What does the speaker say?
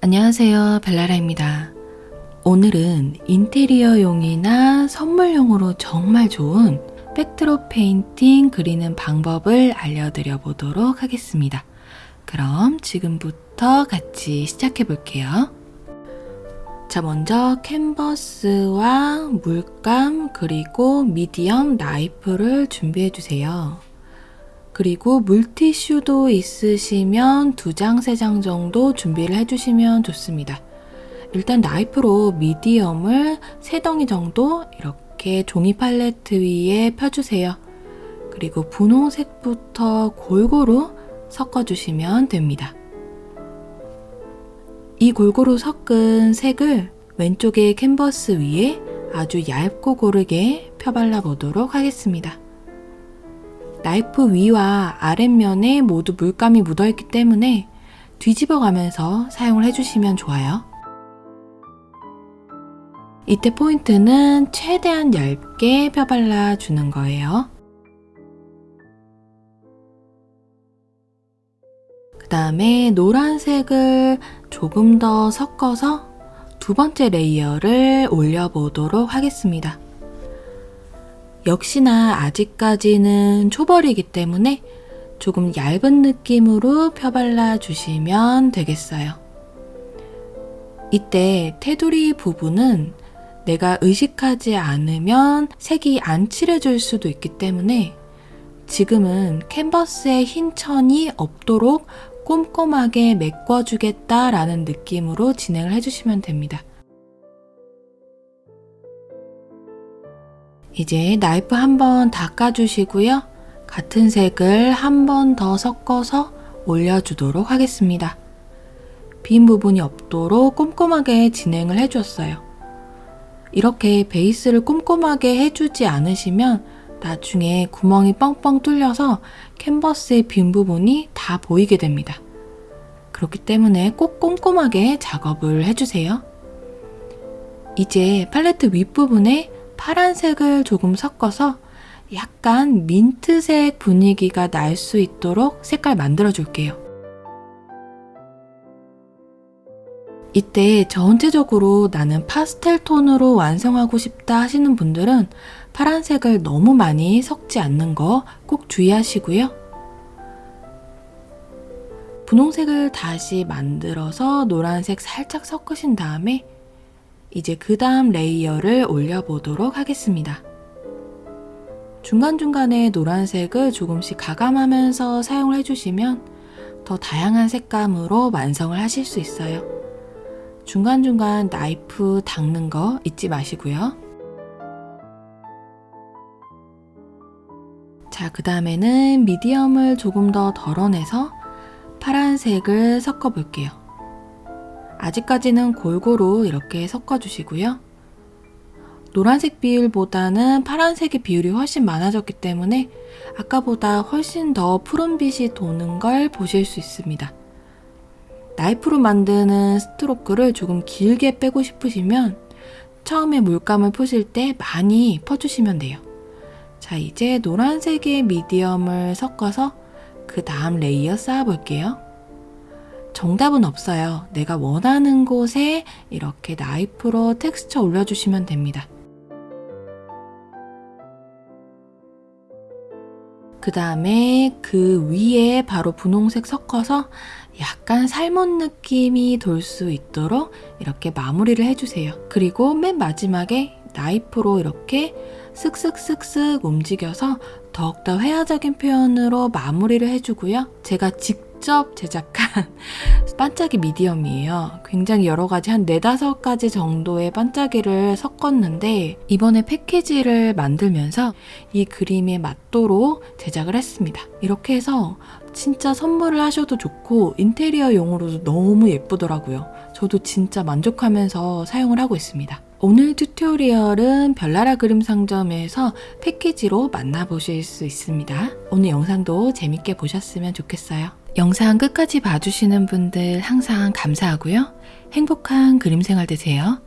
안녕하세요 벨라라입니다. 오늘은 인테리어용이나 선물용으로 정말 좋은 backdrop painting 그리는 방법을 알려드려 보도록 하겠습니다. 그럼 지금부터 같이 시작해 볼게요. 자, 먼저 캔버스와 물감 그리고 medium 나이프를 준비해 주세요. 그리고 물티슈도 있으시면 두 장, 세 장 정도 준비를 해주시면 좋습니다. 일단 나이프로 미디엄을 세 덩이 정도 이렇게 종이 팔레트 위에 펴주세요. 그리고 분홍색부터 골고루 섞어주시면 됩니다. 이 골고루 섞은 색을 왼쪽의 캔버스 위에 아주 얇고 고르게 펴발라 보도록 하겠습니다. 나이프 위와 아랫면에 모두 물감이 묻어있기 때문에 뒤집어 가면서 사용을 해주시면 좋아요. 이때 포인트는 최대한 얇게 펴발라 주는 거예요. 그 다음에 노란색을 조금 더 섞어서 두 번째 layer를 올려보도록 하겠습니다. 역시나 아직까지는 초벌이기 때문에 조금 얇은 느낌으로 펴발라 주시면 되겠어요. 이때 테두리 부분은 내가 의식하지 않으면 색이 안 칠해질 수도 있기 때문에 지금은 캔버스에 흰 천이 없도록 꼼꼼하게 메꿔주겠다라는 느낌으로 진행을 해주시면 됩니다. 이제 나이프 한번 닦아주시고요. 같은 색을 한 번 더 섞어서 올려주도록 하겠습니다. 빈 부분이 없도록 꼼꼼하게 진행을 해주었어요. 이렇게 베이스를 꼼꼼하게 해주지 않으시면 나중에 구멍이 뻥뻥 뚫려서 캔버스의 빈 부분이 다 보이게 됩니다. 그렇기 때문에 꼭 꼼꼼하게 작업을 해주세요. 이제 팔레트 윗부분에 파란색을 조금 섞어서 약간 민트색 분위기가 날 수 있도록 색깔 만들어 줄게요. 이때 전체적으로 나는 파스텔 톤으로 완성하고 싶다 하시는 분들은 파란색을 너무 많이 섞지 않는 거 꼭 주의하시고요. 분홍색을 다시 만들어서 노란색 살짝 섞으신 다음에 이제 그 다음 layer를 올려보도록 하겠습니다. 중간중간에 노란색을 조금씩 가감하면서 사용을 해주시면 더 다양한 색감으로 완성을 하실 수 있어요. 중간중간 나이프 닦는 거 잊지 마시고요. 자, 그 다음에는 medium을 조금 더 덜어내서 파란색을 섞어 볼게요. 아직까지는 골고루 이렇게 섞어주시고요. 노란색 비율보다는 파란색의 비율이 훨씬 많아졌기 때문에 아까보다 훨씬 더 푸른빛이 도는 걸 보실 수 있습니다. 나이프로 만드는 스트로크를 조금 길게 빼고 싶으시면 처음에 물감을 푸실 때 많이 퍼주시면 돼요. 자, 이제 노란색의 미디엄을 섞어서 그 다음 layer 쌓아볼게요. 정답은 없어요. 내가 원하는 곳에 이렇게 나이프로 텍스처 올려주시면 됩니다. 그 다음에 그 위에 바로 분홍색 섞어서 약간 salmon 느낌이 돌 수 있도록 이렇게 마무리를 해주세요. 그리고 맨 마지막에 나이프로 이렇게 쓱쓱쓱쓱 움직여서 더욱더 회화적인 표현으로 마무리를 해주고요. 제가 직 접 제작한 반짝이 미디엄이에요. 굉장히 여러 가지 한 4, 5가지 정도의 반짝이를 섞었는데 이번에 패키지를 만들면서 이 그림에 맞도록 제작을 했습니다. 이렇게 해서 진짜 선물을 하셔도 좋고 인테리어용으로도 너무 예쁘더라고요. 저도 진짜 만족하면서 사용을 하고 있습니다. 오늘 튜토리얼은 별나라 그림 상점에서 패키지로 만나보실 수 있습니다. 오늘 영상도 재밌게 보셨으면 좋겠어요. 영상 끝까지 봐주시는 분들 항상 감사하고요. 행복한 그림 생활 되세요.